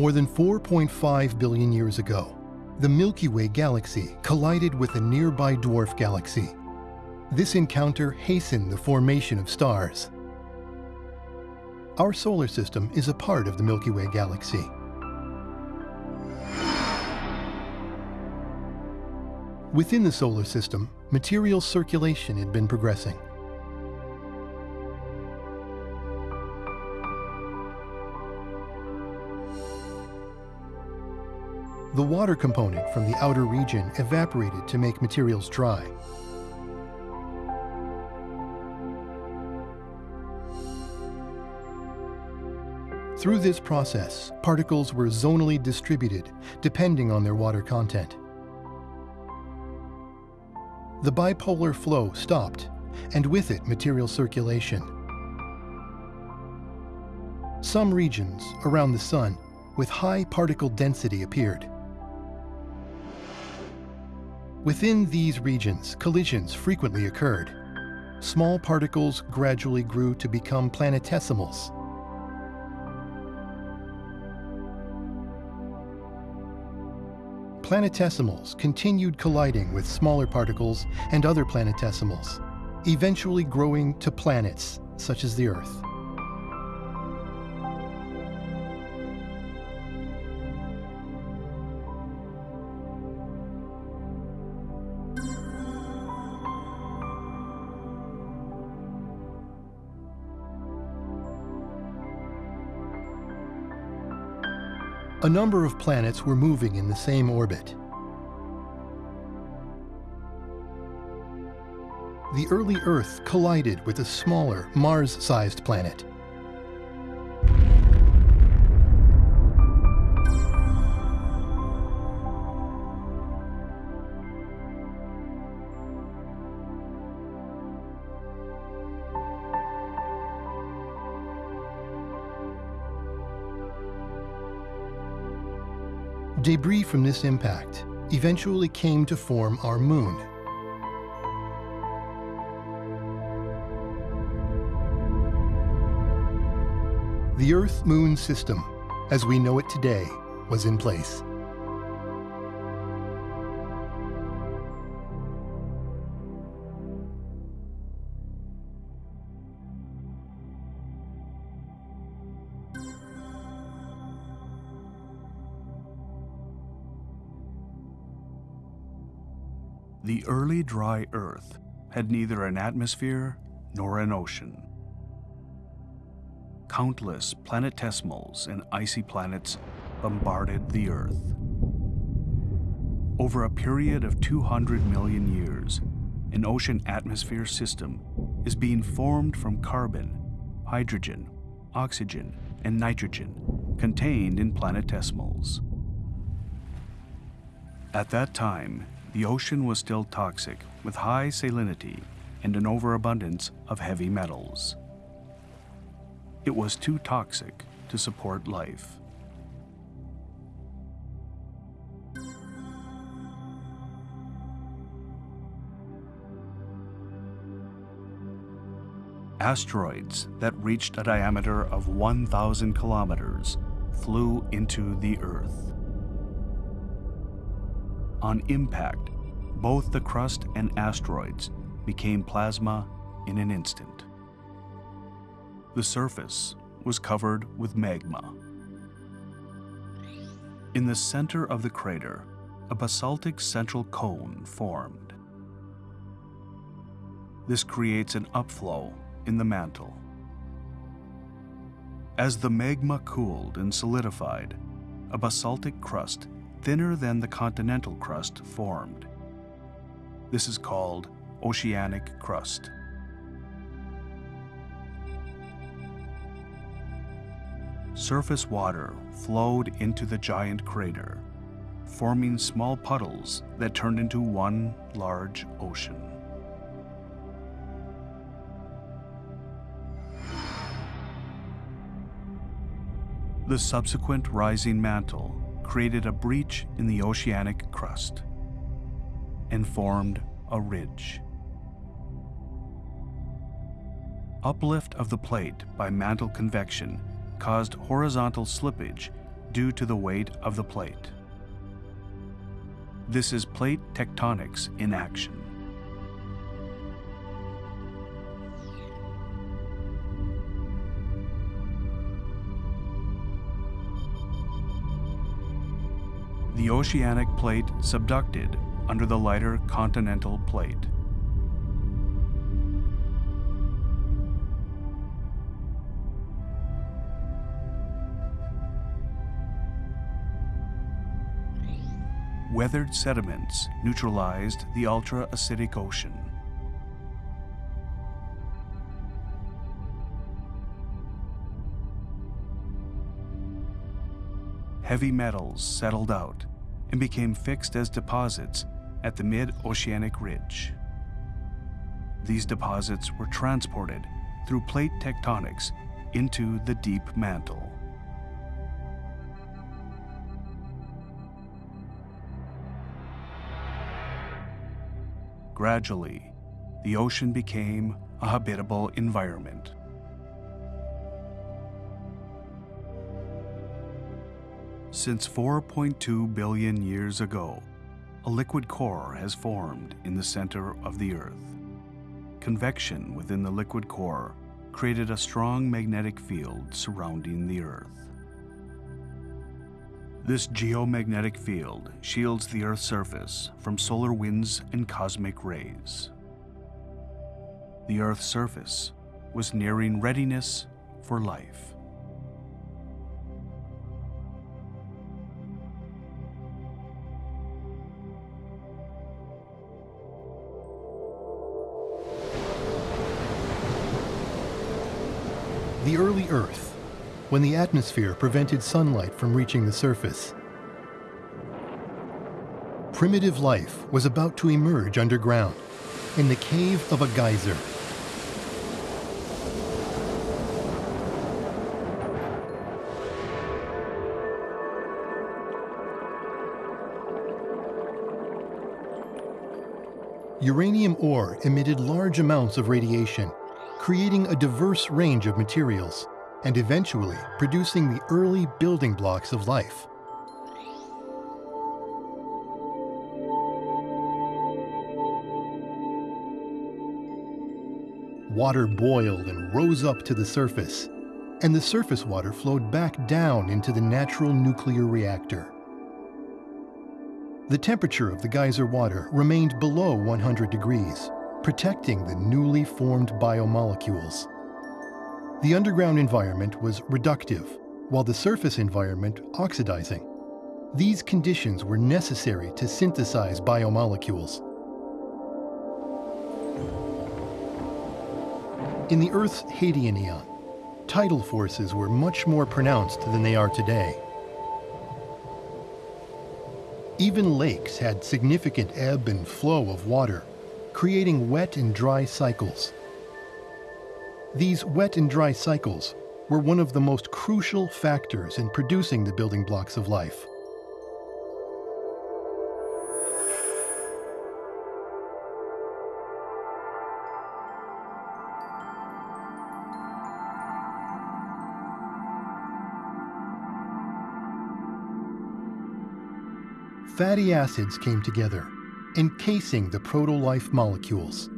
More than 4.5 billion years ago, the Milky Way galaxy collided with a nearby dwarf galaxy. This encounter hastened the formation of stars. Our solar system is a part of the Milky Way galaxy. Within the solar system, material circulation had been progressing. The water component from the outer region evaporated to make materials dry. Through this process, particles were zonally distributed depending on their water content. The bipolar flow stopped, and with it material circulation. Some regions around the Sun with high particle density appeared. Within these regions, collisions frequently occurred. Small particles gradually grew to become planetesimals. Planetesimals continued colliding with smaller particles and other planetesimals, eventually growing to planets such as the Earth. A number of planets were moving in the same orbit. The early Earth collided with a smaller, Mars-sized planet. From this impact eventually came to form our moon. The Earth-Moon system, as we know it today, was in place. Early dry Earth had neither an atmosphere nor an ocean. Countless planetesimals and icy planets bombarded the Earth. Over a period of 200 million years, an ocean atmosphere system is being formed from carbon, hydrogen, oxygen, and nitrogen contained in planetesimals. At that time, the ocean was still toxic with high salinity and an overabundance of heavy metals. It was too toxic to support life. Asteroids that reached a diameter of 1,000 kilometers flew into the Earth. On impact, both the crust and asteroids became plasma in an instant. The surface was covered with magma. In the center of the crater, a basaltic central cone formed. This creates an upflow in the mantle. As the magma cooled and solidified, a basaltic crust thinner than the continental crust formed. This is called oceanic crust. Surface water flowed into the giant crater, forming small puddles that turned into one large ocean. The subsequent rising mantle created a breach in the oceanic crust and formed a ridge. Uplift of the plate by mantle convection caused horizontal slippage due to the weight of the plate. This is plate tectonics in action. The oceanic plate subducted under the lighter continental plate. Weathered sediments neutralized the ultra-acidic ocean. Heavy metals settled out and became fixed as deposits at the mid-oceanic ridge. These deposits were transported through plate tectonics into the deep mantle. Gradually, the ocean became a habitable environment. Since 4.2 billion years ago, a liquid core has formed in the center of the Earth. Convection within the liquid core created a strong magnetic field surrounding the Earth. This geomagnetic field shields the Earth's surface from solar winds and cosmic rays. The Earth's surface was nearing readiness for life. Earth, when the atmosphere prevented sunlight from reaching the surface. Primitive life was about to emerge underground, in the cave of a geyser. Uranium ore emitted large amounts of radiation creating a diverse range of materials, and eventually producing the early building blocks of life. Water boiled and rose up to the surface, and the surface water flowed back down into the natural nuclear reactor. The temperature of the geyser water remained below 100 degrees, protecting the newly formed biomolecules. The underground environment was reductive, while the surface environment oxidizing. These conditions were necessary to synthesize biomolecules. In the Earth's Hadean eon, tidal forces were much more pronounced than they are today. Even lakes had significant ebb and flow of water, creating wet and dry cycles. These wet and dry cycles were one of the most crucial factors in producing the building blocks of life. Fatty acids came together encasing the proto-life molecules.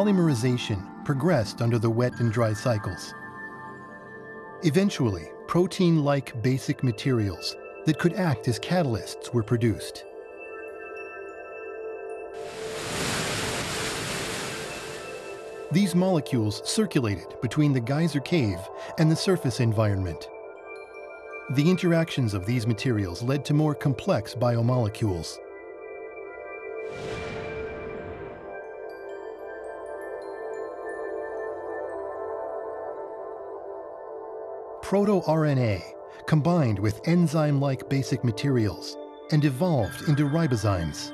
Polymerization progressed under the wet and dry cycles. Eventually, protein-like basic materials that could act as catalysts were produced. These molecules circulated between the geyser cave and the surface environment. The interactions of these materials led to more complex biomolecules. Proto-RNA combined with enzyme-like basic materials and evolved into ribozymes,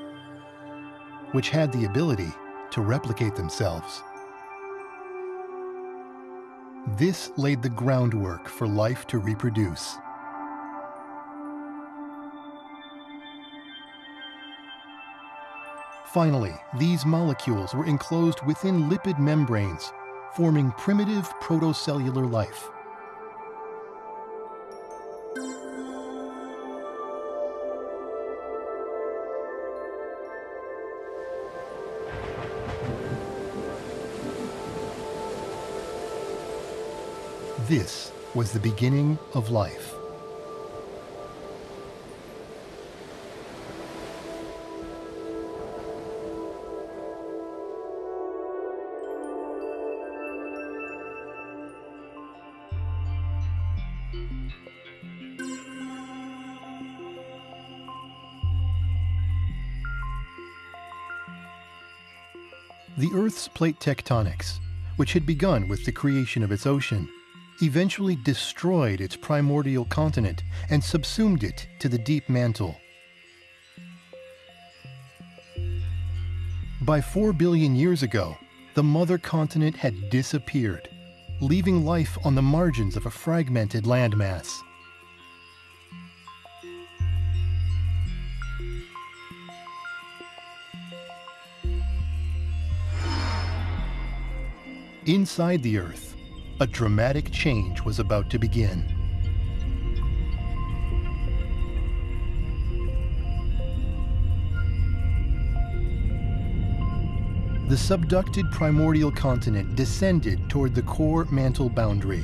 which had the ability to replicate themselves. This laid the groundwork for life to reproduce. Finally, these molecules were enclosed within lipid membranes, forming primitive protocellular life. This was the beginning of life. The Earth's plate tectonics, which had begun with the creation of its ocean, eventually destroyed its primordial continent and subsumed it to the deep mantle. By 4 billion years ago, the mother continent had disappeared, leaving life on the margins of a fragmented landmass. Inside the Earth, a dramatic change was about to begin. The subducted primordial continent descended toward the core mantle boundary.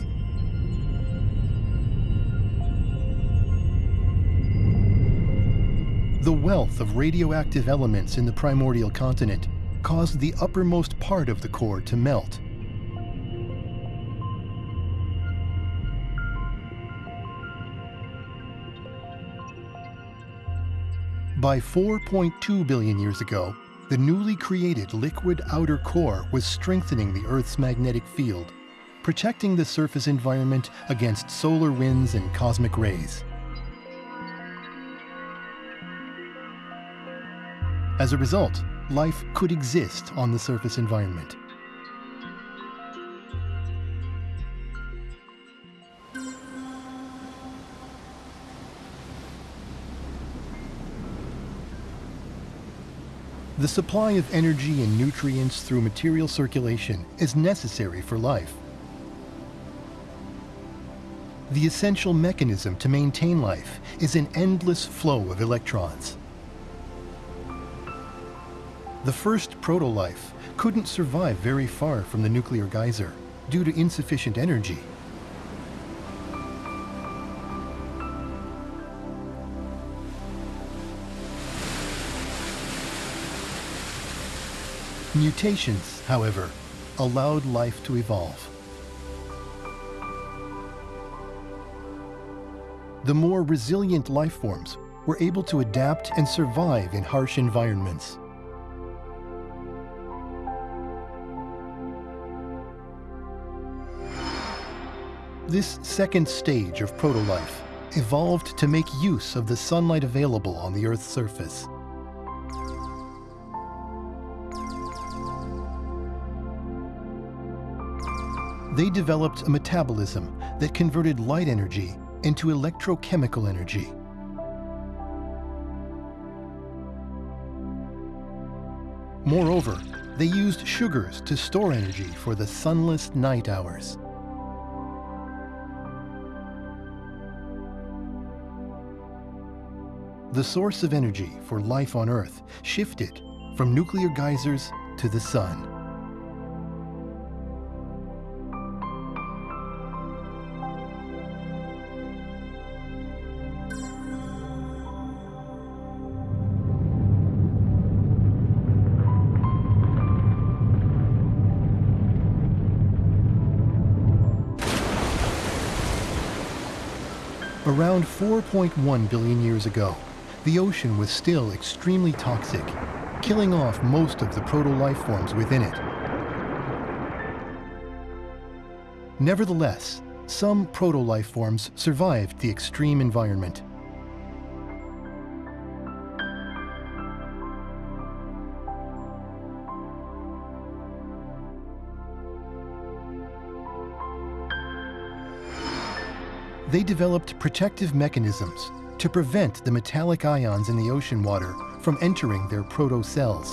The wealth of radioactive elements in the primordial continent caused the uppermost part of the core to melt. By 4.2 billion years ago, the newly created liquid outer core was strengthening the Earth's magnetic field, protecting the surface environment against solar winds and cosmic rays. As a result, life could exist on the surface environment. The supply of energy and nutrients through material circulation is necessary for life. The essential mechanism to maintain life is an endless flow of electrons. The first proto-life couldn't survive very far from the nuclear geyser due to insufficient energy. Mutations, however, allowed life to evolve. The more resilient life forms were able to adapt and survive in harsh environments. This second stage of protolife evolved to make use of the sunlight available on the Earth's surface. They developed a metabolism that converted light energy into electrochemical energy. Moreover, they used sugars to store energy for the sunless night hours. The source of energy for life on Earth shifted from nuclear geysers to the sun. Around 4.1 billion years ago, the ocean was still extremely toxic, killing off most of the proto-life forms within it. Nevertheless, some proto-life forms survived the extreme environment. They developed protective mechanisms to prevent the metallic ions in the ocean water from entering their protocells.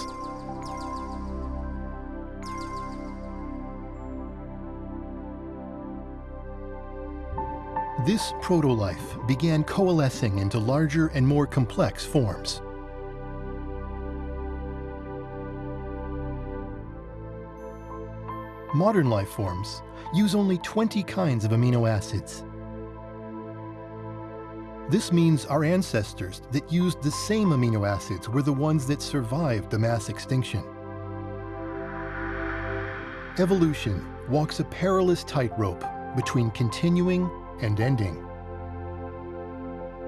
This proto-life began coalescing into larger and more complex forms. Modern life forms use only 20 kinds of amino acids. This means our ancestors that used the same amino acids were the ones that survived the mass extinction. Evolution walks a perilous tightrope between continuing and ending.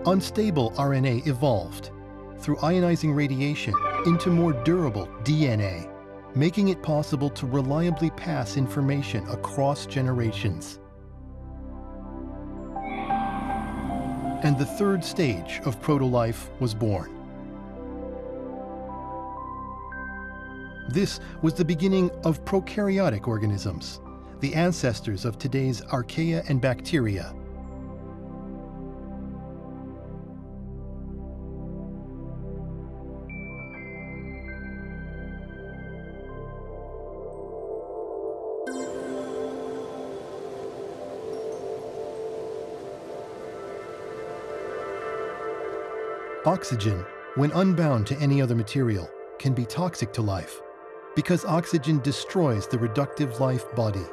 Unstable RNA evolved through ionizing radiation into more durable DNA making it possible to reliably pass information across generations. And the third stage of proto-life was born. This was the beginning of prokaryotic organisms, the ancestors of today's archaea and bacteria, Oxygen, when unbound to any other material, can be toxic to life because oxygen destroys the reductive life body.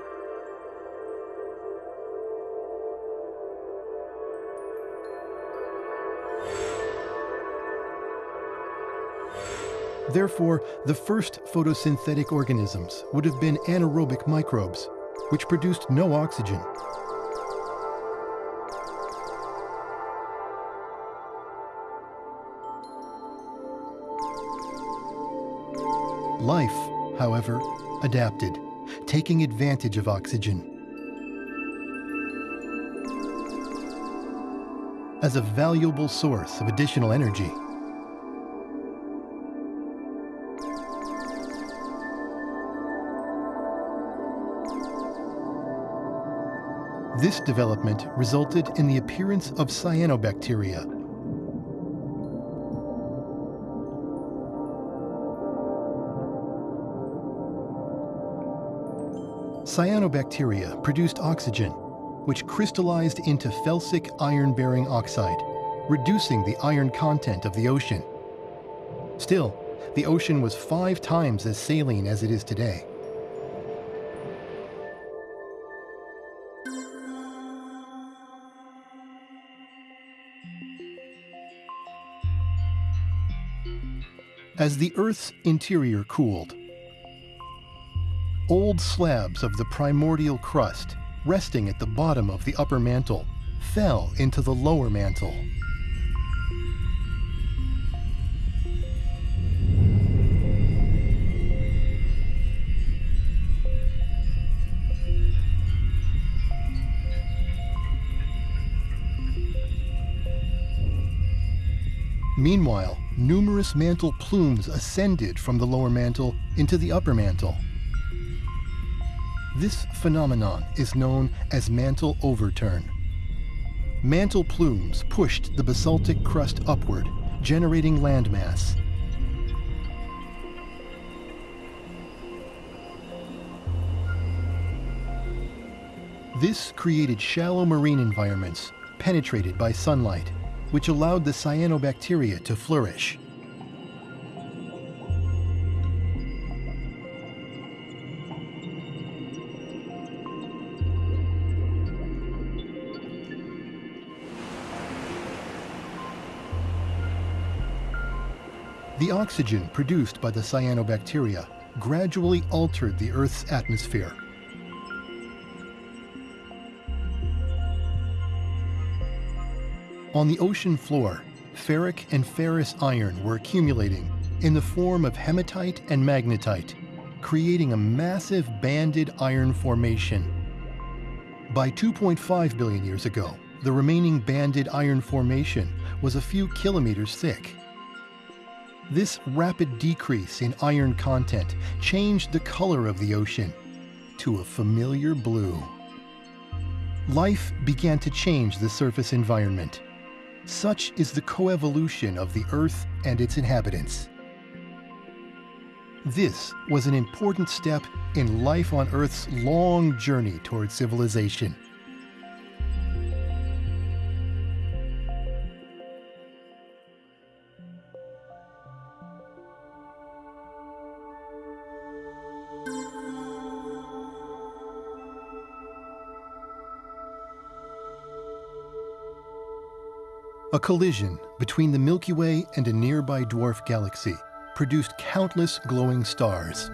Therefore, the first photosynthetic organisms would have been anaerobic microbes, which produced no oxygen Life, however, adapted, taking advantage of oxygen. As a valuable source of additional energy. This development resulted in the appearance of cyanobacteria, Cyanobacteria produced oxygen, which crystallized into felsic iron-bearing oxide, reducing the iron content of the ocean. Still, the ocean was five times as saline as it is today. As the Earth's interior cooled, old slabs of the primordial crust, resting at the bottom of the upper mantle, fell into the lower mantle. Meanwhile, numerous mantle plumes ascended from the lower mantle into the upper mantle. This phenomenon is known as mantle overturn. Mantle plumes pushed the basaltic crust upward, generating landmass. This created shallow marine environments penetrated by sunlight, which allowed the cyanobacteria to flourish. Oxygen produced by the cyanobacteria gradually altered the Earth's atmosphere. On the ocean floor, ferric and ferrous iron were accumulating in the form of hematite and magnetite, creating a massive banded iron formation. By 2.5 billion years ago, the remaining banded iron formation was a few kilometers thick. This rapid decrease in iron content changed the color of the ocean to a familiar blue. life began to change the surface environment. Such is the coevolution of the Earth and its inhabitants. This was an important step in life on Earth's long journey toward civilization. A collision between the Milky Way and a nearby dwarf galaxy produced countless glowing stars.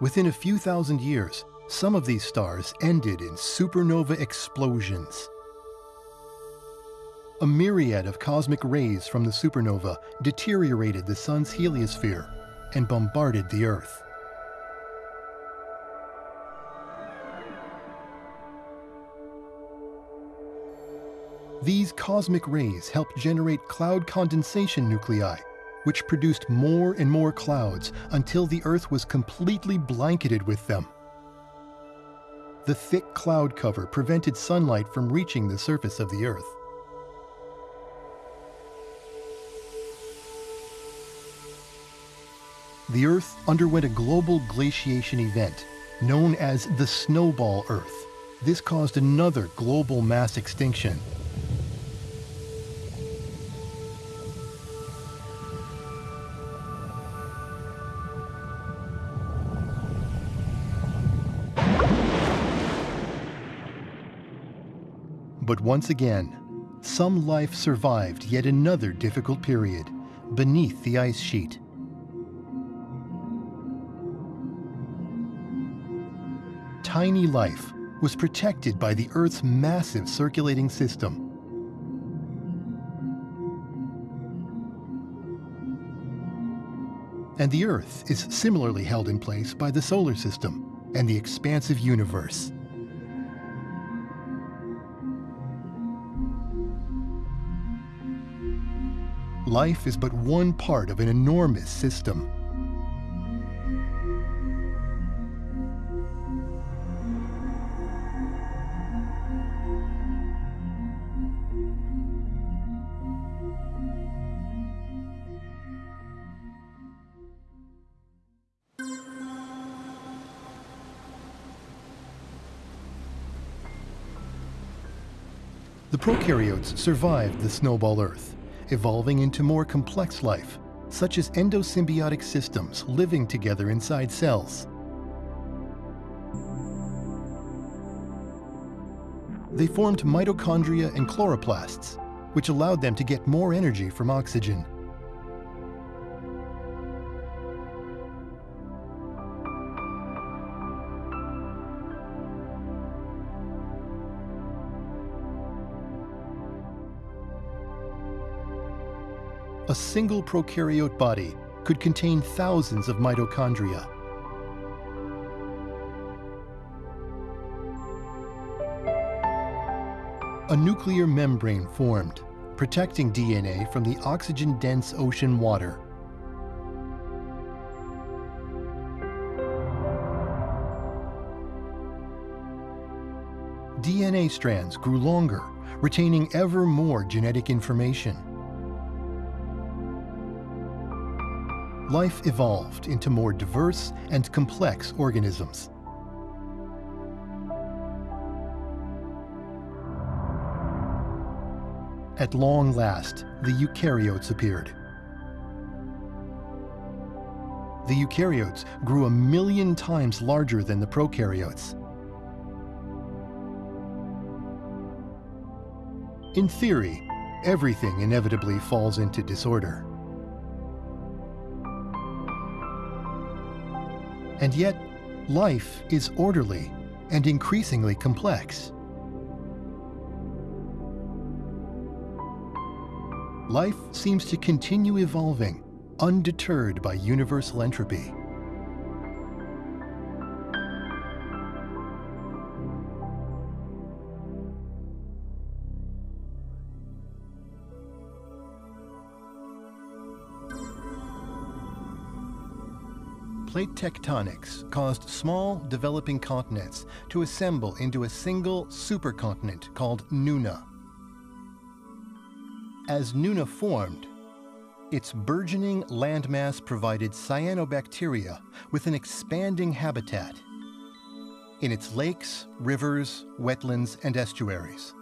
Within a few thousand years, some of these stars ended in supernova explosions. A myriad of cosmic rays from the supernova deteriorated the Sun's heliosphere and bombarded the Earth. These cosmic rays helped generate cloud condensation nuclei, which produced more and more clouds until the Earth was completely blanketed with them. The thick cloud cover prevented sunlight from reaching the surface of the Earth. The Earth underwent a global glaciation event known as the Snowball Earth. This caused another global mass extinction But once again, some life survived yet another difficult period beneath the ice sheet. Tiny life was protected by the Earth's massive circulating system. And the Earth is similarly held in place by the solar system and the expansive universe. Life is but one part of an enormous system. The prokaryotes survived the snowball Earth evolving into more complex life, such as endosymbiotic systems living together inside cells. They formed mitochondria and chloroplasts, which allowed them to get more energy from oxygen. A single prokaryote body could contain thousands of mitochondria. A nuclear membrane formed, protecting DNA from the oxygen-dense ocean water. DNA strands grew longer, retaining ever more genetic information. Life evolved into more diverse and complex organisms. At long last, the eukaryotes appeared. The eukaryotes grew a million times larger than the prokaryotes. In theory, everything inevitably falls into disorder. And yet, life is orderly and increasingly complex. Life seems to continue evolving, undeterred by universal entropy. Plate tectonics caused small developing continents to assemble into a single supercontinent called Nuna. As Nuna formed, its burgeoning landmass provided cyanobacteria with an expanding habitat in its lakes, rivers, wetlands, and estuaries.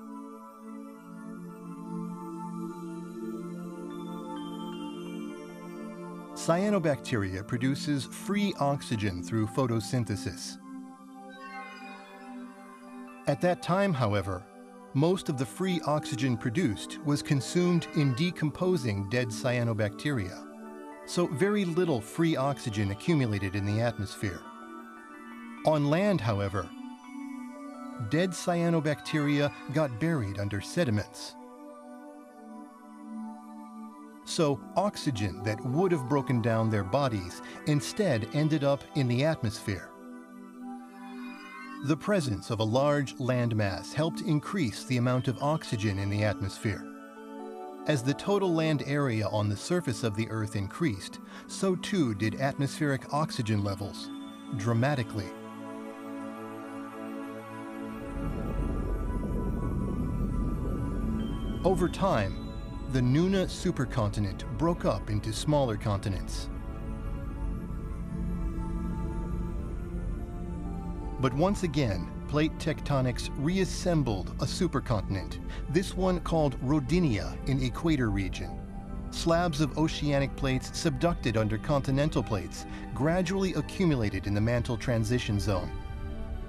Cyanobacteria produces free oxygen through photosynthesis. At that time, however, most of the free oxygen produced was consumed in decomposing dead cyanobacteria, so very little free oxygen accumulated in the atmosphere. On land, however, dead cyanobacteria got buried under sediments. So oxygen that would have broken down their bodies instead ended up in the atmosphere. The presence of a large landmass helped increase the amount of oxygen in the atmosphere. As the total land area on the surface of the Earth increased, so too did atmospheric oxygen levels, dramatically. Over time, the Nuna supercontinent broke up into smaller continents. But once again, plate tectonics reassembled a supercontinent, this one called Rodinia in Equator region. Slabs of oceanic plates subducted under continental plates gradually accumulated in the mantle transition zone.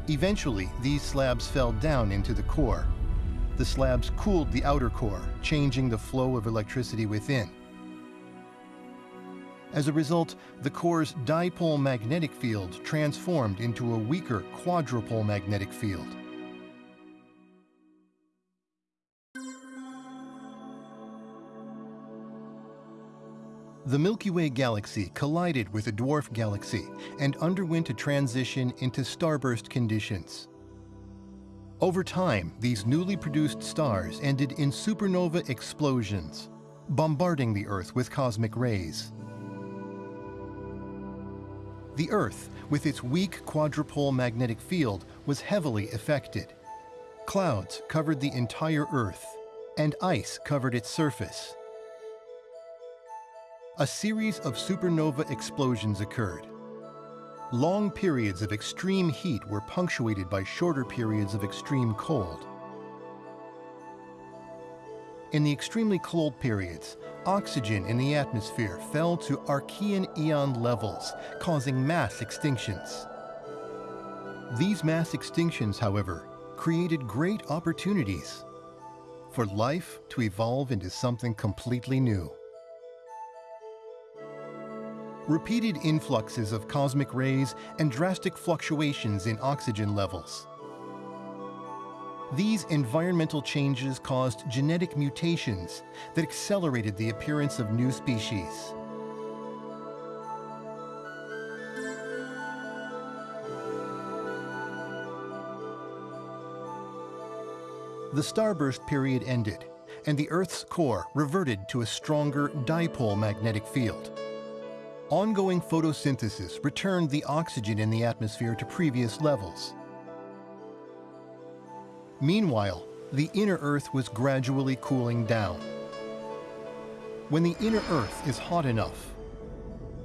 Eventually, these slabs fell down into the core. The slabs cooled the outer core, changing the flow of electricity within. As a result, the core's dipole magnetic field transformed into a weaker quadrupole magnetic field. The Milky Way galaxy collided with a dwarf galaxy and underwent a transition into starburst conditions. Over time, these newly produced stars ended in supernova explosions, bombarding the Earth with cosmic rays. The Earth, with its weak quadrupole magnetic field, was heavily affected. Clouds covered the entire Earth, and ice covered its surface. A series of supernova explosions occurred. Long periods of extreme heat were punctuated by shorter periods of extreme cold. In the extremely cold periods, oxygen in the atmosphere fell to Archean eon levels, causing mass extinctions. These mass extinctions, however, created great opportunities for life to evolve into something completely new. Repeated influxes of cosmic rays and drastic fluctuations in oxygen levels these environmental changes caused genetic mutations that accelerated the appearance of new species. The starburst period ended, and the Earth's core reverted to a stronger dipole magnetic field. Ongoing photosynthesis returned the oxygen in the atmosphere to previous levels. Meanwhile, the inner Earth was gradually cooling down. When the inner Earth is hot enough,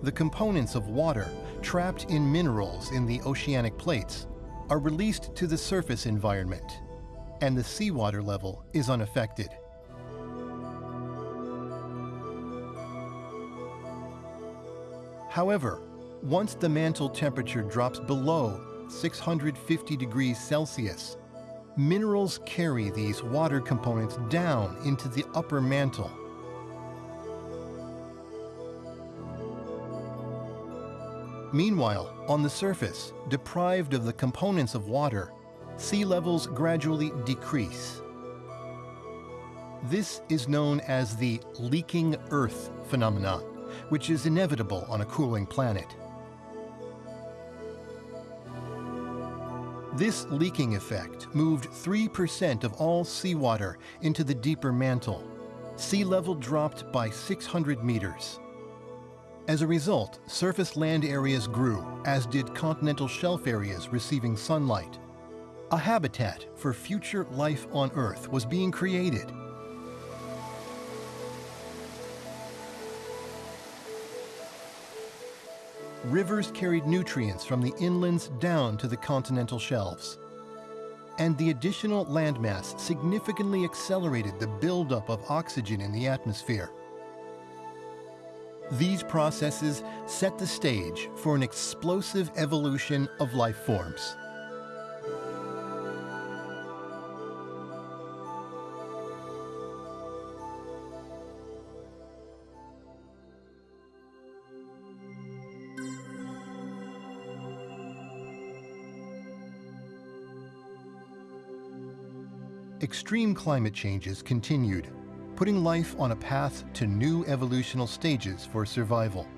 the components of water trapped in minerals in the oceanic plates are released to the surface environment, and the seawater level is unaffected. However, once the mantle temperature drops below 650 degrees Celsius, minerals carry these water components down into the upper mantle. Meanwhile, on the surface, deprived of the components of water, sea levels gradually decrease. This is known as the leaking Earth phenomenon, which is inevitable on a cooling planet. This leaking effect moved 3% of all seawater into the deeper mantle. Sea level dropped by 600 meters. As a result, surface land areas grew, as did continental shelf areas receiving sunlight. A habitat for future life on Earth was being created. Rivers carried nutrients from the inlands down to the continental shelves. And the additional landmass significantly accelerated the buildup of oxygen in the atmosphere. These processes set the stage for an explosive evolution of life forms. Extreme climate changes continued putting life on a path to new evolutional stages for survival.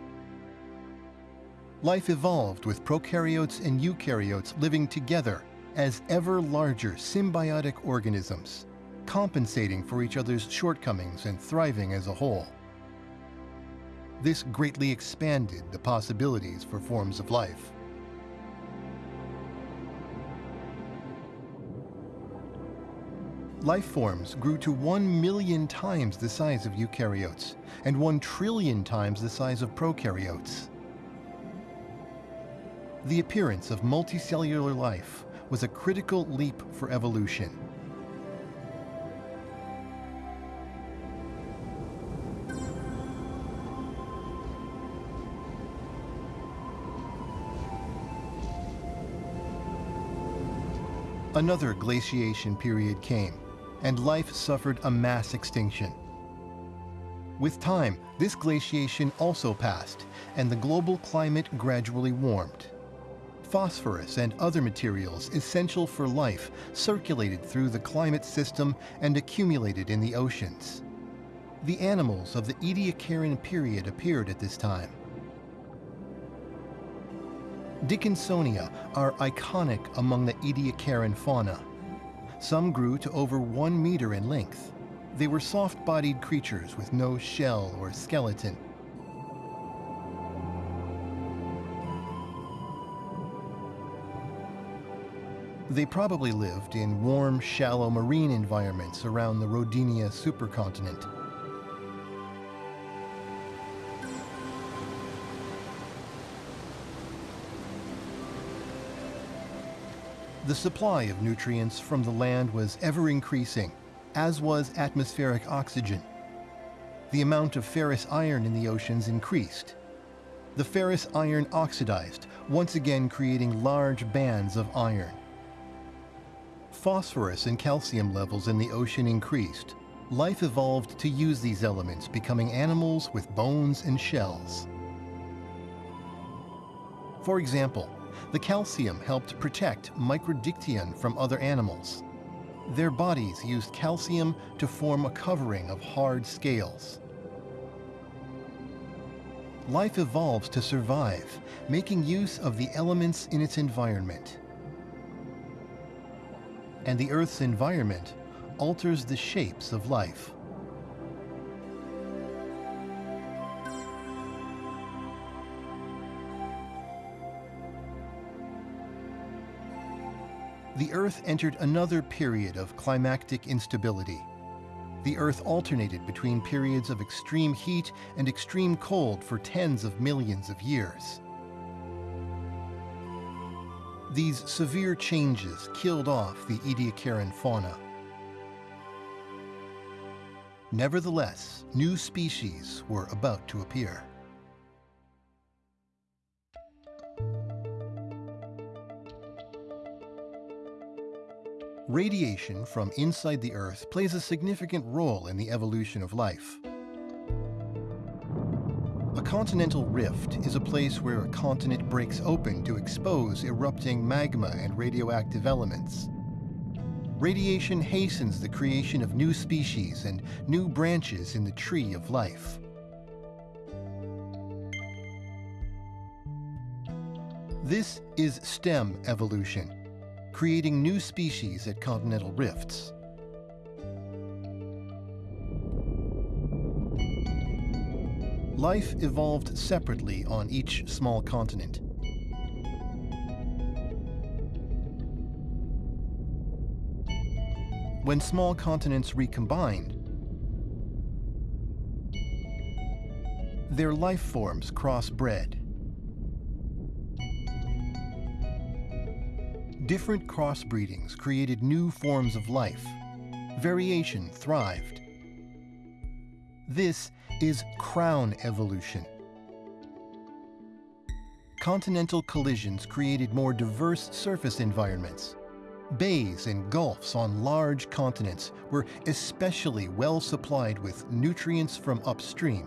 Life evolved with prokaryotes and eukaryotes living together as ever larger symbiotic organisms, compensating for each other's shortcomings and thriving as a whole. This greatly expanded the possibilities for forms of life. Life forms grew to 1 million times the size of eukaryotes and 1 trillion times the size of prokaryotes. The appearance of multicellular life was a critical leap for evolution. Another glaciation period came and life suffered a mass extinction. With time, this glaciation also passed, and the global climate gradually warmed. Phosphorus and other materials essential for life circulated through the climate system and accumulated in the oceans. The animals of the Ediacaran period appeared at this time. Dickinsonia are iconic among the Ediacaran fauna. Some grew to over one meter in length. They were soft-bodied creatures with no shell or skeleton. They probably lived in warm, shallow marine environments around the Rodinia supercontinent. The supply of nutrients from the land was ever increasing, as was atmospheric oxygen. The amount of ferrous iron in the oceans increased. The ferrous iron oxidized, once again creating large bands of iron. Phosphorus and calcium levels in the ocean increased. Life evolved to use these elements, becoming animals with bones and shells. For example, the calcium helped protect Microdictyon from other animals. Their bodies used calcium to form a covering of hard scales. Life evolves to survive, making use of the elements in its environment. And the Earth's environment alters the shapes of life. The Earth entered another period of climactic instability. The Earth alternated between periods of extreme heat and extreme cold for tens of millions of years. These severe changes killed off the Ediacaran fauna. Nevertheless, new species were about to appear. Radiation from inside the Earth plays a significant role in the evolution of life. A continental rift is a place where a continent breaks open to expose erupting magma and radioactive elements. Radiation hastens the creation of new species and new branches in the tree of life. This is STEM evolution creating new species at continental rifts. life evolved separately on each small continent. When small continents recombined, their life forms crossbred. Different crossbreedings created new forms of life. Variation thrived. This is crown evolution. Continental collisions created more diverse surface environments. Bays and gulfs on large continents were especially well supplied with nutrients from upstream.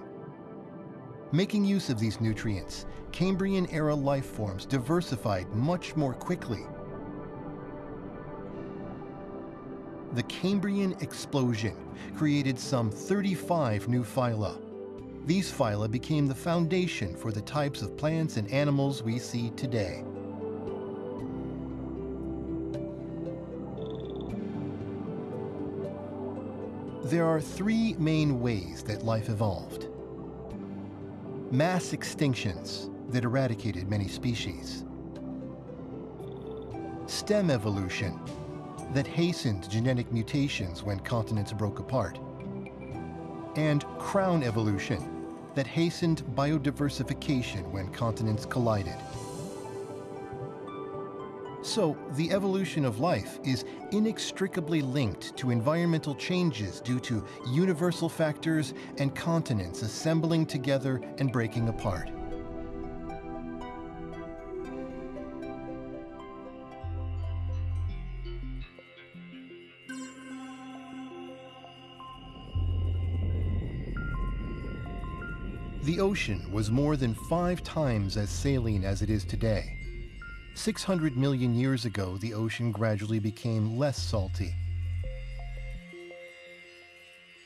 Making use of these nutrients, Cambrian-era life forms diversified much more quickly. The Cambrian explosion created some 35 new phyla. These phyla became the foundation for the types of plants and animals we see today. There are three main ways that life evolved. Mass extinctions that eradicated many species. Stem evolution that hastened genetic mutations when continents broke apart. And crown evolution that hastened biodiversification when continents collided. So, the evolution of life is inextricably linked to environmental changes due to universal factors and continents assembling together and breaking apart. The ocean was more than five times as saline as it is today. 600 million years ago, the ocean gradually became less salty.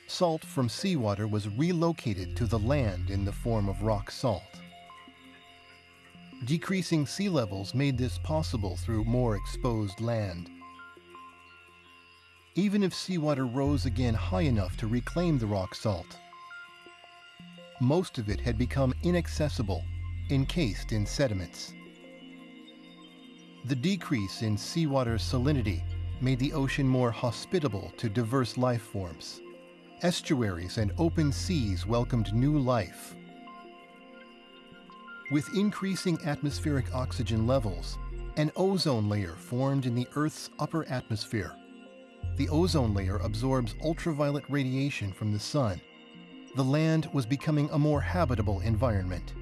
Salt from seawater was relocated to the land in the form of rock salt. Decreasing sea levels made this possible through more exposed land. Even if seawater rose again high enough to reclaim the rock salt, most of it had become inaccessible, encased in sediments. The decrease in seawater salinity made the ocean more hospitable to diverse life forms. Estuaries and open seas welcomed new life. With increasing atmospheric oxygen levels, an ozone layer formed in the Earth's upper atmosphere. The ozone layer absorbs ultraviolet radiation from the sun the land was becoming a more habitable environment.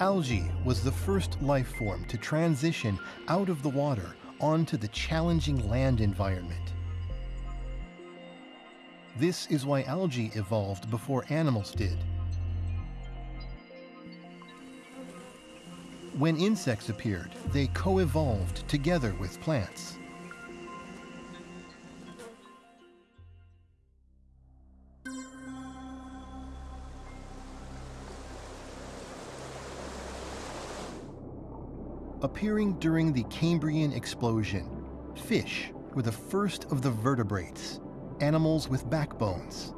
Algae was the first life form to transition out of the water onto the challenging land environment. This is why algae evolved before animals did. When insects appeared, they co-evolved together with plants. Appearing during the Cambrian explosion, fish were the first of the vertebrates, animals with backbones.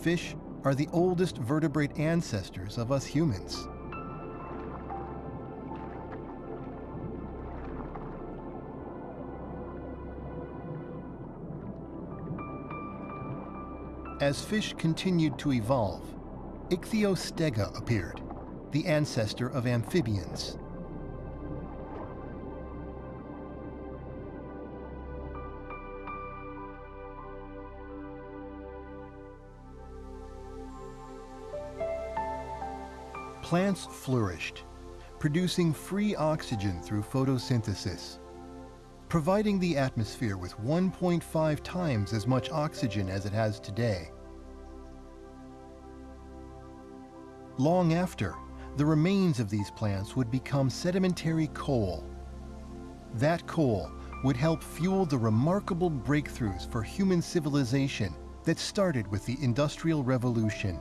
Fish are the oldest vertebrate ancestors of us humans. As fish continued to evolve, Ichthyostega appeared, the ancestor of amphibians. Plants flourished, producing free oxygen through photosynthesis, providing the atmosphere with 1.5 times as much oxygen as it has today. Long after, the remains of these plants would become sedimentary coal. That coal would help fuel the remarkable breakthroughs for human civilization that started with the Industrial Revolution.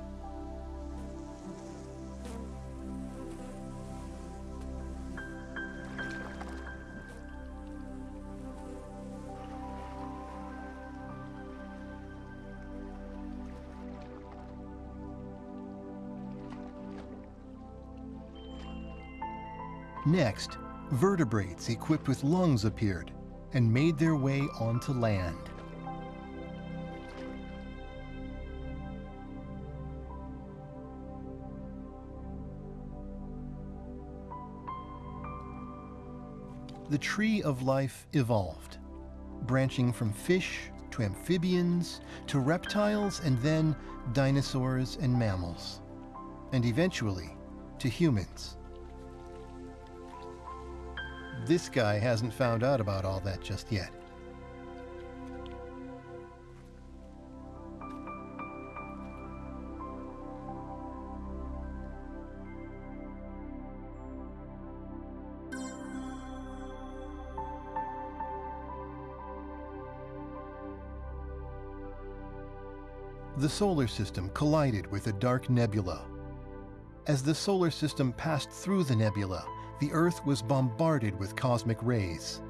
Next, vertebrates equipped with lungs appeared and made their way onto land. The tree of life evolved, branching from fish to amphibians to reptiles and then dinosaurs and mammals, and eventually to humans. This guy hasn't found out about all that just yet. The solar system collided with a dark nebula. As the solar system passed through the nebula, the Earth was bombarded with cosmic rays.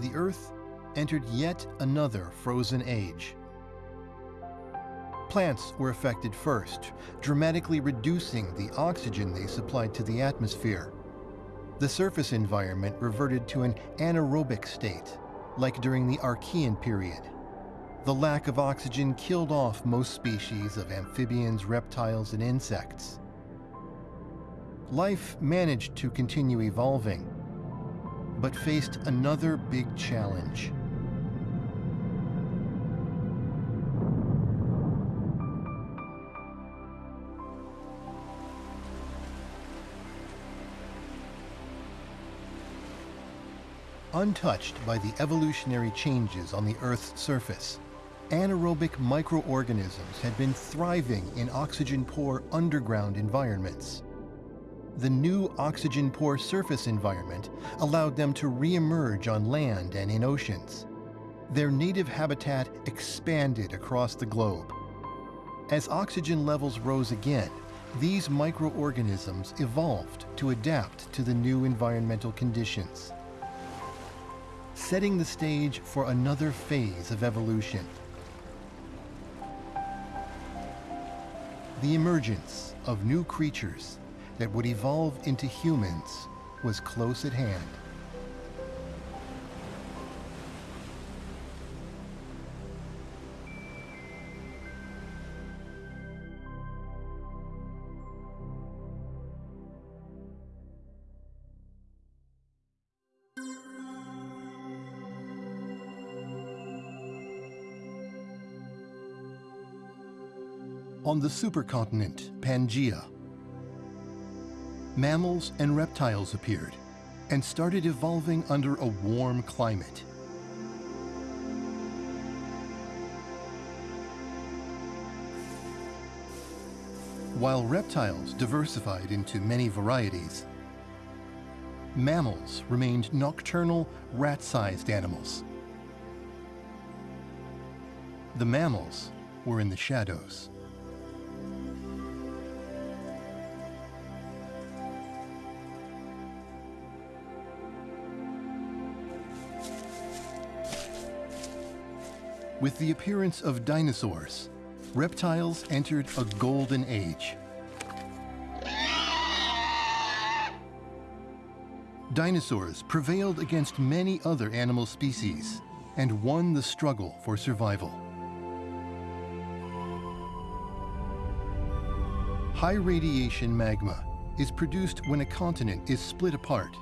The Earth entered yet another frozen age. Plants were affected first, dramatically reducing the oxygen they supplied to the atmosphere. The surface environment reverted to an anaerobic state, like during the Archean period. The lack of oxygen killed off most species of amphibians, reptiles, and insects. Life managed to continue evolving, but faced another big challenge. Untouched by the evolutionary changes on the Earth's surface, anaerobic microorganisms had been thriving in oxygen-poor underground environments. The new oxygen-poor surface environment allowed them to re-emerge on land and in oceans. Their native habitat expanded across the globe. As oxygen levels rose again, these microorganisms evolved to adapt to the new environmental conditions, setting the stage for another phase of evolution. The emergence of new creatures that would evolve into humans was close at hand. On the supercontinent Pangaea, mammals and reptiles appeared and started evolving under a warm climate. While reptiles diversified into many varieties, mammals remained nocturnal, rat-sized animals. The mammals were in the shadows. With the appearance of dinosaurs, reptiles entered a golden age. Dinosaurs prevailed against many other animal species and won the struggle for survival. High radiation magma is produced when a continent is split apart,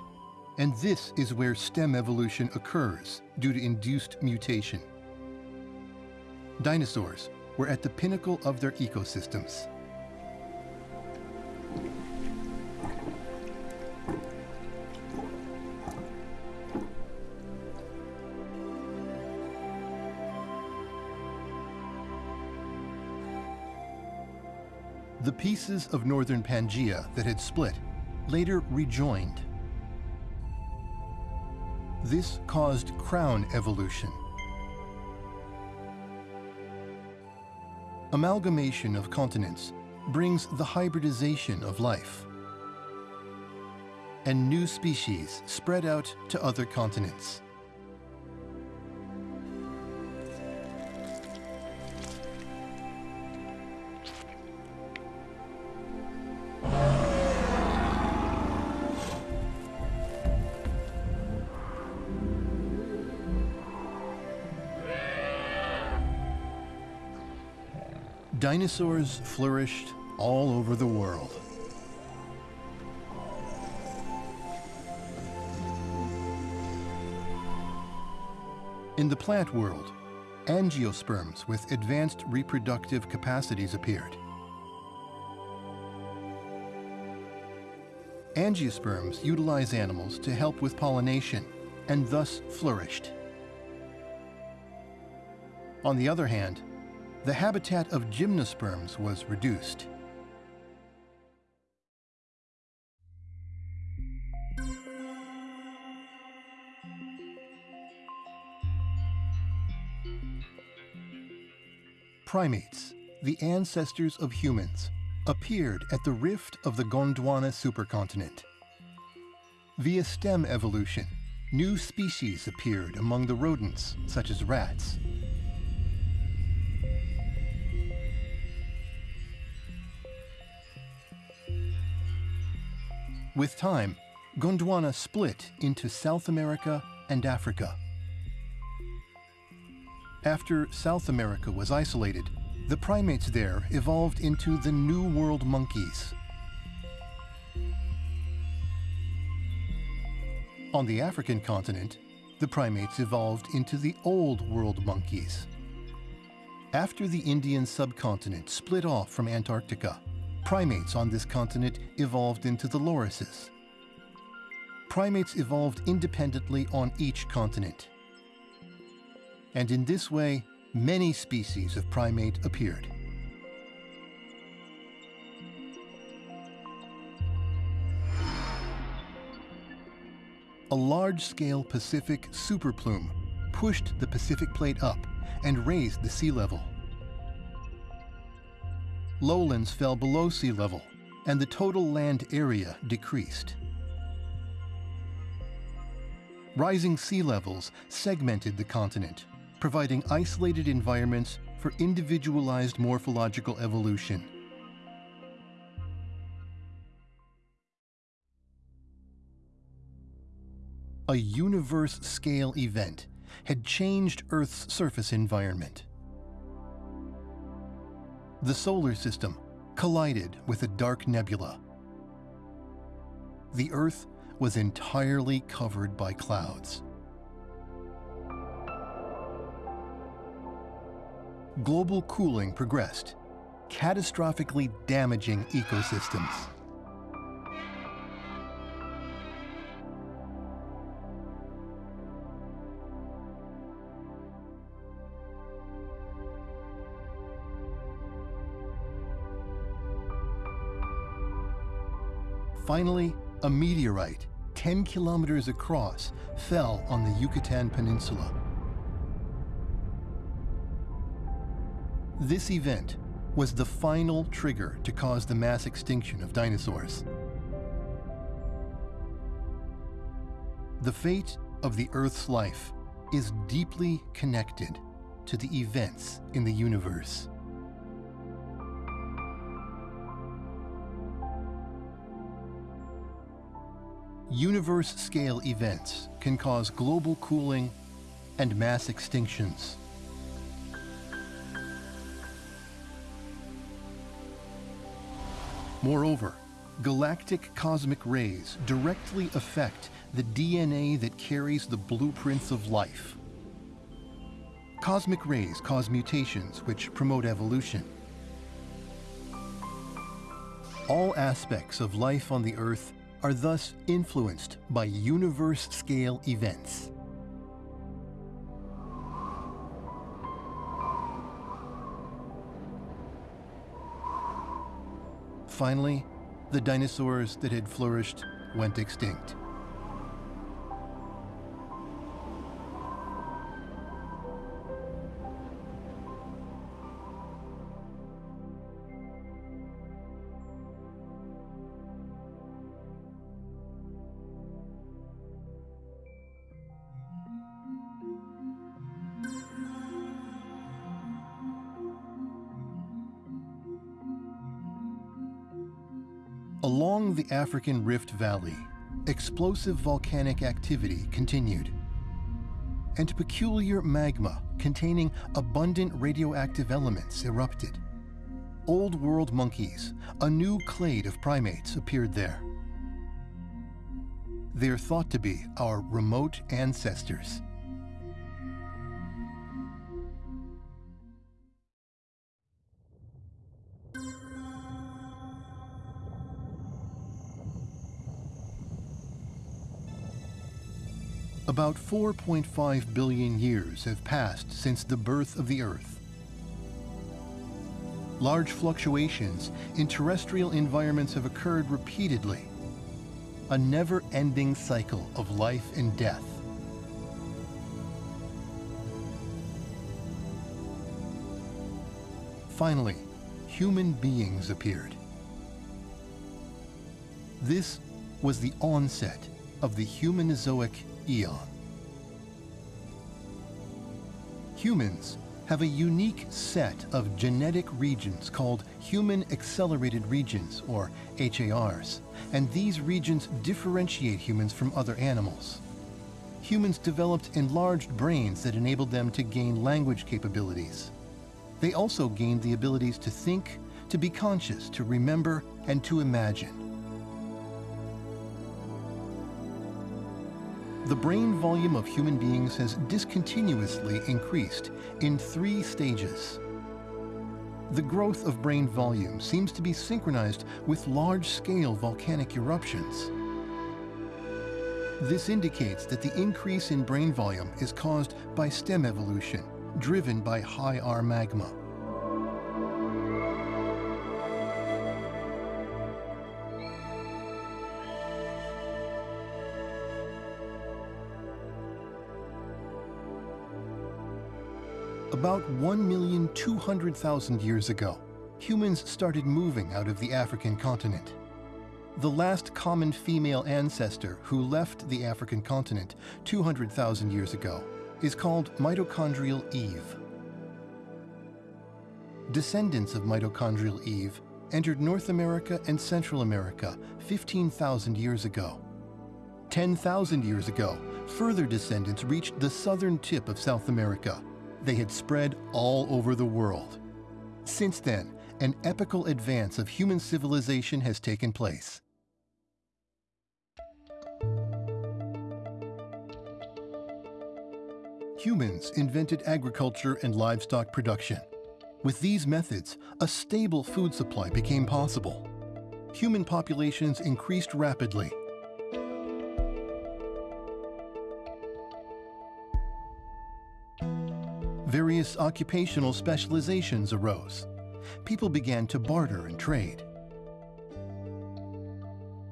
and this is where stem evolution occurs due to induced mutation dinosaurs were at the pinnacle of their ecosystems. The pieces of northern Pangaea that had split later rejoined. This caused crown evolution, Amalgamation of continents brings the hybridization of life. And new species spread out to other continents. Dinosaurs flourished all over the world. In the plant world, angiosperms with advanced reproductive capacities appeared. Angiosperms utilize animals to help with pollination and thus flourished. On the other hand, the habitat of gymnosperms was reduced. Primates, the ancestors of humans, appeared at the rift of the Gondwana supercontinent. Via stem evolution, new species appeared among the rodents, such as rats. With time, Gondwana split into South America and Africa. After South America was isolated, the primates there evolved into the New World monkeys. On the African continent, the primates evolved into the Old World monkeys. After the Indian subcontinent split off from Antarctica, primates on this continent evolved into the lorises. Primates evolved independently on each continent. And in this way, many species of primate appeared. A large-scale Pacific superplume pushed the Pacific plate up and raised the sea level lowlands fell below sea level, and the total land area decreased. Rising sea levels segmented the continent, providing isolated environments for individualized morphological evolution. A universe-scale event had changed Earth's surface environment the solar system collided with a dark nebula. The Earth was entirely covered by clouds. Global cooling progressed, catastrophically damaging ecosystems. Finally, a meteorite 10 kilometers across fell on the Yucatan Peninsula. This event was the final trigger to cause the mass extinction of dinosaurs. The fate of the Earth's life is deeply connected to the events in the universe. Universe-scale events can cause global cooling and mass extinctions. Moreover, galactic cosmic rays directly affect the DNA that carries the blueprints of life. Cosmic rays cause mutations which promote evolution. All aspects of life on the Earth are thus influenced by universe-scale events. Finally, the dinosaurs that had flourished went extinct. The African Rift Valley, explosive volcanic activity continued. And peculiar magma containing abundant radioactive elements erupted. Old World monkeys, a new clade of primates, appeared there. They're thought to be our remote ancestors. About 4.5 billion years have passed since the birth of the Earth. Large fluctuations in terrestrial environments have occurred repeatedly. A never-ending cycle of life and death. Finally, human beings appeared. This was the onset of the Humanozoic eon. Humans have a unique set of genetic regions called Human Accelerated Regions, or HARs, and these regions differentiate humans from other animals. Humans developed enlarged brains that enabled them to gain language capabilities. They also gained the abilities to think, to be conscious, to remember, and to imagine. The brain volume of human beings has discontinuously increased in three stages. The growth of brain volume seems to be synchronized with large-scale volcanic eruptions. This indicates that the increase in brain volume is caused by stem evolution, driven by high R magma. About 1,200,000 years ago, humans started moving out of the African continent. The last common female ancestor who left the African continent 200,000 years ago is called mitochondrial Eve. Descendants of mitochondrial Eve entered North America and Central America 15,000 years ago. 10,000 years ago, further descendants reached the southern tip of South America they had spread all over the world. Since then, an epical advance of human civilization has taken place. Humans invented agriculture and livestock production. With these methods, a stable food supply became possible. Human populations increased rapidly various occupational specializations arose. People began to barter and trade.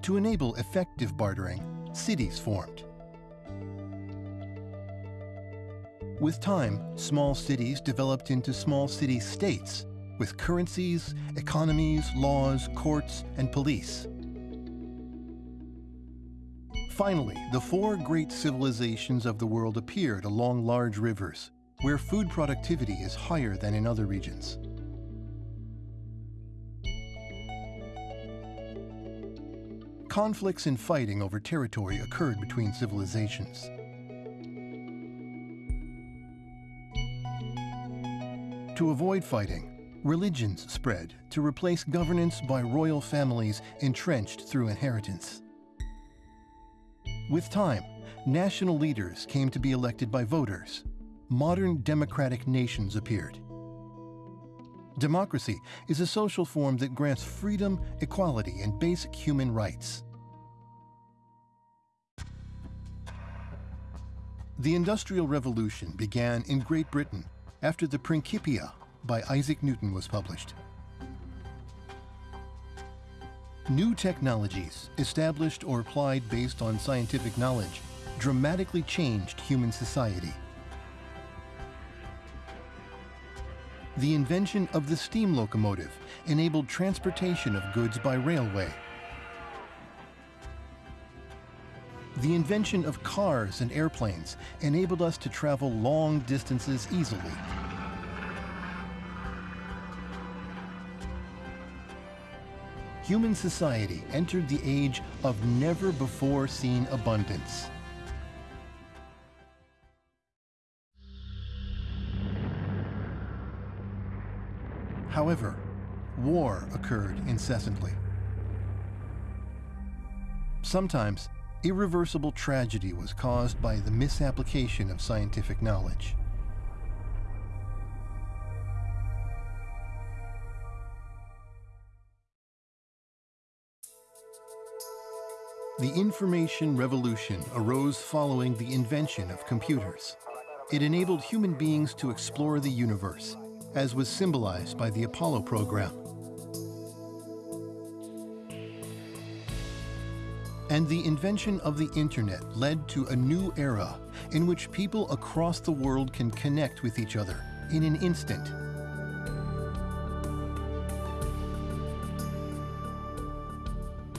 To enable effective bartering, cities formed. With time, small cities developed into small city states with currencies, economies, laws, courts, and police. Finally, the four great civilizations of the world appeared along large rivers where food productivity is higher than in other regions. Conflicts and fighting over territory occurred between civilizations. To avoid fighting, religions spread to replace governance by royal families entrenched through inheritance. With time, national leaders came to be elected by voters, modern democratic nations appeared. Democracy is a social form that grants freedom, equality, and basic human rights. The Industrial Revolution began in Great Britain after the Principia by Isaac Newton was published. New technologies, established or applied based on scientific knowledge, dramatically changed human society. The invention of the steam locomotive enabled transportation of goods by railway. The invention of cars and airplanes enabled us to travel long distances easily. Human society entered the age of never-before-seen abundance. However, war occurred incessantly. Sometimes, irreversible tragedy was caused by the misapplication of scientific knowledge. The information revolution arose following the invention of computers. It enabled human beings to explore the universe, as was symbolized by the Apollo program. And the invention of the internet led to a new era in which people across the world can connect with each other in an instant.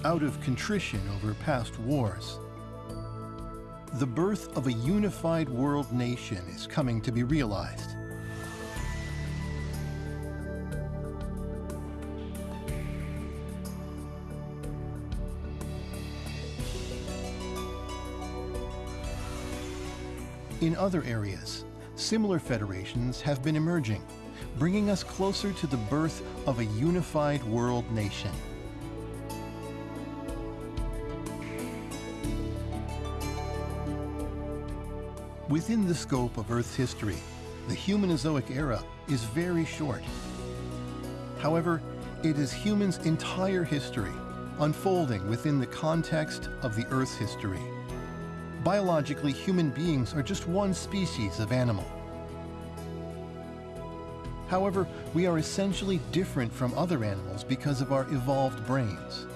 Out of contrition over past wars, the birth of a unified world nation is coming to be realized. In other areas, similar federations have been emerging, bringing us closer to the birth of a unified world nation. Within the scope of Earth's history, the Humanozoic era is very short. However, it is humans' entire history unfolding within the context of the Earth's history. Biologically, human beings are just one species of animal. However, we are essentially different from other animals because of our evolved brains.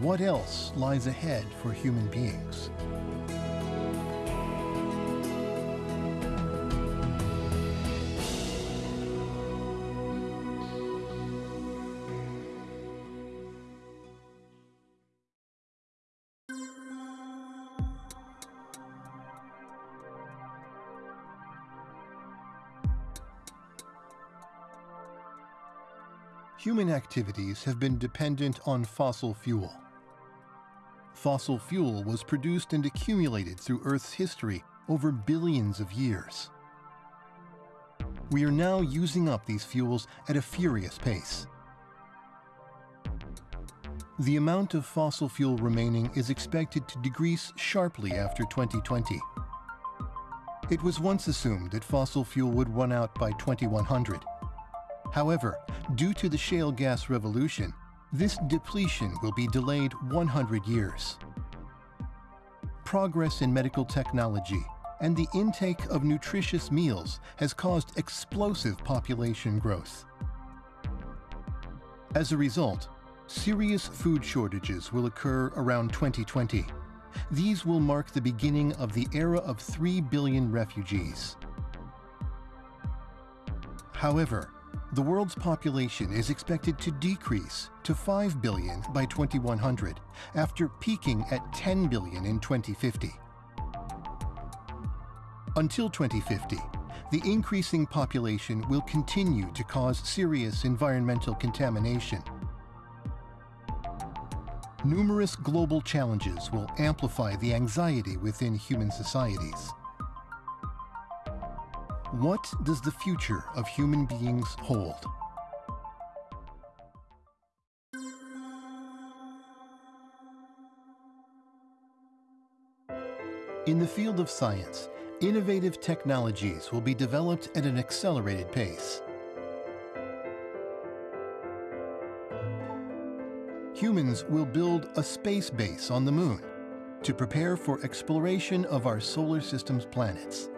What else lies ahead for human beings? Human activities have been dependent on fossil fuel. Fossil fuel was produced and accumulated through Earth's history over billions of years. We are now using up these fuels at a furious pace. The amount of fossil fuel remaining is expected to decrease sharply after 2020. It was once assumed that fossil fuel would run out by 2100. However, due to the shale gas revolution, this depletion will be delayed 100 years. Progress in medical technology and the intake of nutritious meals has caused explosive population growth. As a result, serious food shortages will occur around 2020. These will mark the beginning of the era of 3 billion refugees. However, the world's population is expected to decrease to 5 billion by 2100, after peaking at 10 billion in 2050. Until 2050, the increasing population will continue to cause serious environmental contamination. Numerous global challenges will amplify the anxiety within human societies. What does the future of human beings hold? In the field of science, innovative technologies will be developed at an accelerated pace. Humans will build a space base on the moon to prepare for exploration of our solar system's planets.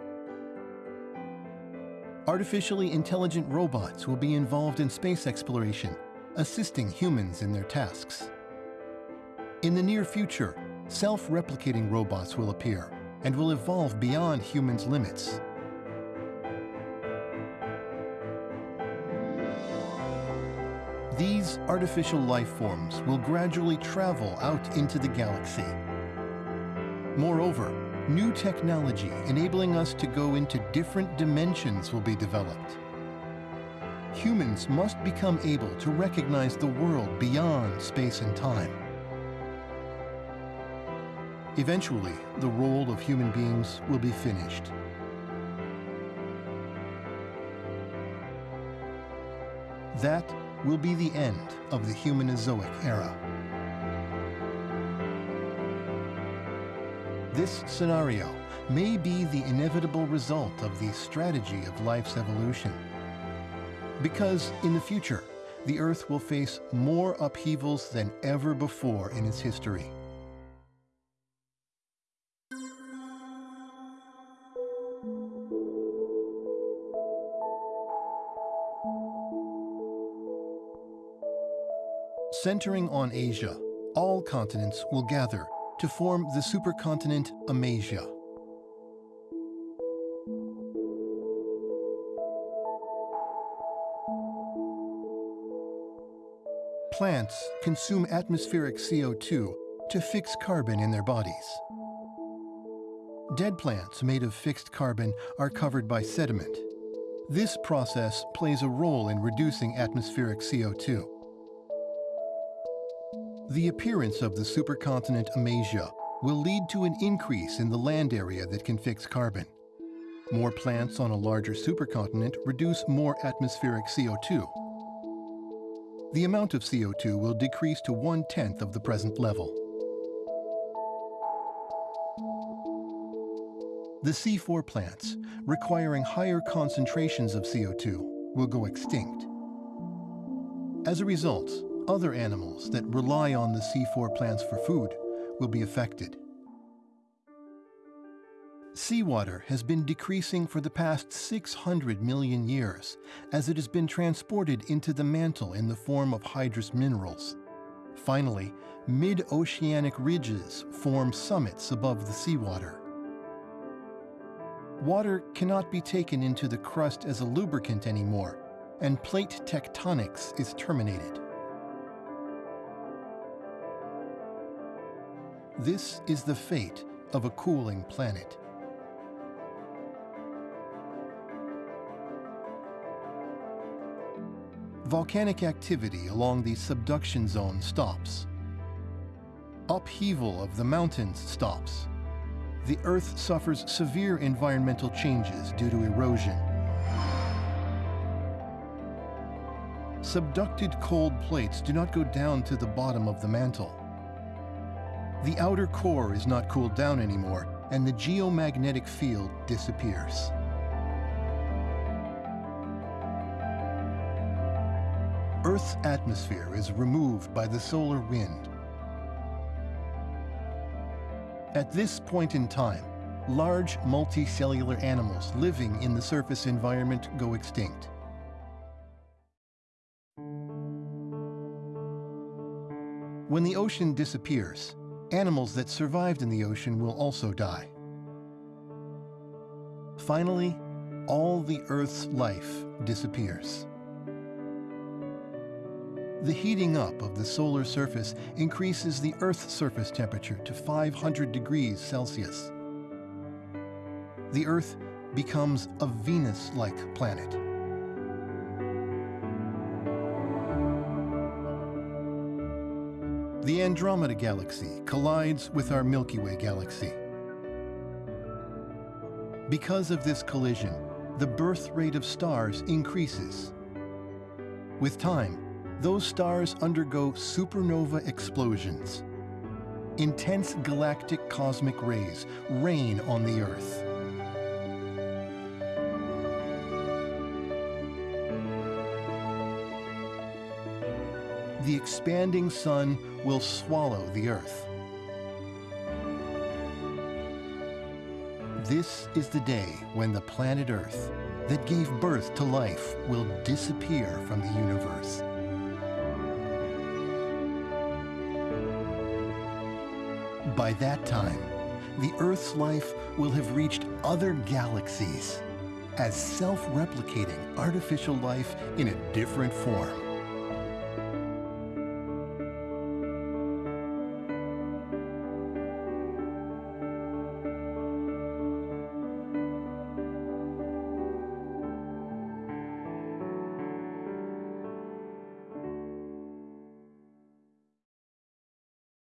Artificially intelligent robots will be involved in space exploration, assisting humans in their tasks. In the near future, self-replicating robots will appear and will evolve beyond humans' limits. These artificial life forms will gradually travel out into the galaxy. Moreover, new technology enabling us to go into different dimensions will be developed. Humans must become able to recognize the world beyond space and time. Eventually, the role of human beings will be finished. That will be the end of the Humanozoic era. This scenario may be the inevitable result of the strategy of life's evolution. Because in the future, the Earth will face more upheavals than ever before in its history. Centering on Asia, all continents will gather to form the supercontinent Amasia. Plants consume atmospheric CO2 to fix carbon in their bodies. Dead plants made of fixed carbon are covered by sediment. This process plays a role in reducing atmospheric CO2. The appearance of the supercontinent Amasia will lead to an increase in the land area that can fix carbon. More plants on a larger supercontinent reduce more atmospheric CO2. The amount of CO2 will decrease to one-tenth of the present level. The C4 plants, requiring higher concentrations of CO2, will go extinct. As a result, other animals that rely on the C4 plants for food will be affected. Seawater has been decreasing for the past 600 million years as it has been transported into the mantle in the form of hydrous minerals. Finally, mid-oceanic ridges form summits above the seawater. Water cannot be taken into the crust as a lubricant anymore, and plate tectonics is terminated. This is the fate of a cooling planet. Volcanic activity along the subduction zone stops. Upheaval of the mountains stops. The Earth suffers severe environmental changes due to erosion. Subducted cold plates do not go down to the bottom of the mantle. The outer core is not cooled down anymore, and the geomagnetic field disappears. Earth's atmosphere is removed by the solar wind. At this point in time, large multicellular animals living in the surface environment go extinct. When the ocean disappears, Animals that survived in the ocean will also die. Finally, all the Earth's life disappears. The heating up of the solar surface increases the Earth's surface temperature to 500 degrees Celsius. The Earth becomes a Venus-like planet. The Andromeda Galaxy collides with our Milky Way galaxy. Because of this collision, the birth rate of stars increases. With time, those stars undergo supernova explosions. Intense galactic cosmic rays rain on the Earth. The expanding sun will swallow the earth. This is the day when the planet Earth, that gave birth to life, will disappear from the universe. By that time, the Earth's life will have reached other galaxies as self-replicating artificial life in a different form.